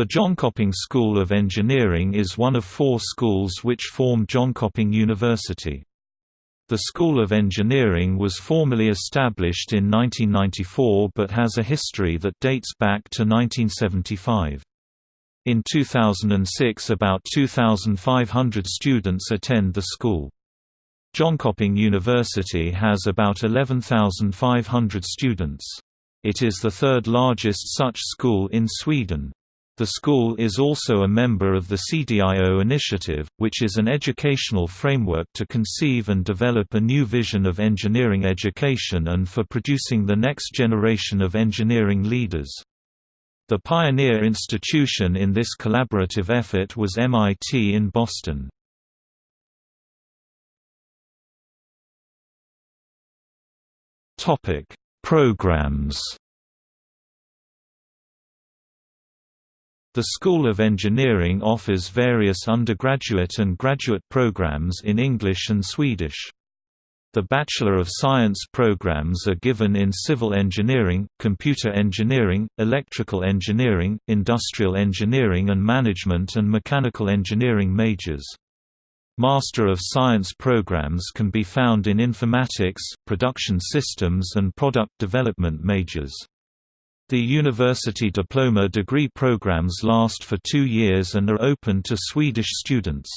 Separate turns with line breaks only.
The Jönköping School of Engineering is one of four schools which form Jönköping University. The School of Engineering was formally established in 1994 but has a history that dates back to 1975. In 2006 about 2,500 students attend the school. Jönköping University has about 11,500 students. It is the third largest such school in Sweden. The school is also a member of the CDIO initiative, which is an educational framework to conceive and develop a new vision of engineering education and for producing the next generation of engineering leaders. The pioneer institution in this collaborative effort was MIT in Boston. Programs The School of Engineering offers various undergraduate and graduate programs in English and Swedish. The Bachelor of Science programs are given in civil engineering, computer engineering, electrical engineering, industrial engineering and management and mechanical engineering majors. Master of Science programs can be found in informatics, production systems and product development majors. The university diploma degree programs last for two years and are open to Swedish students.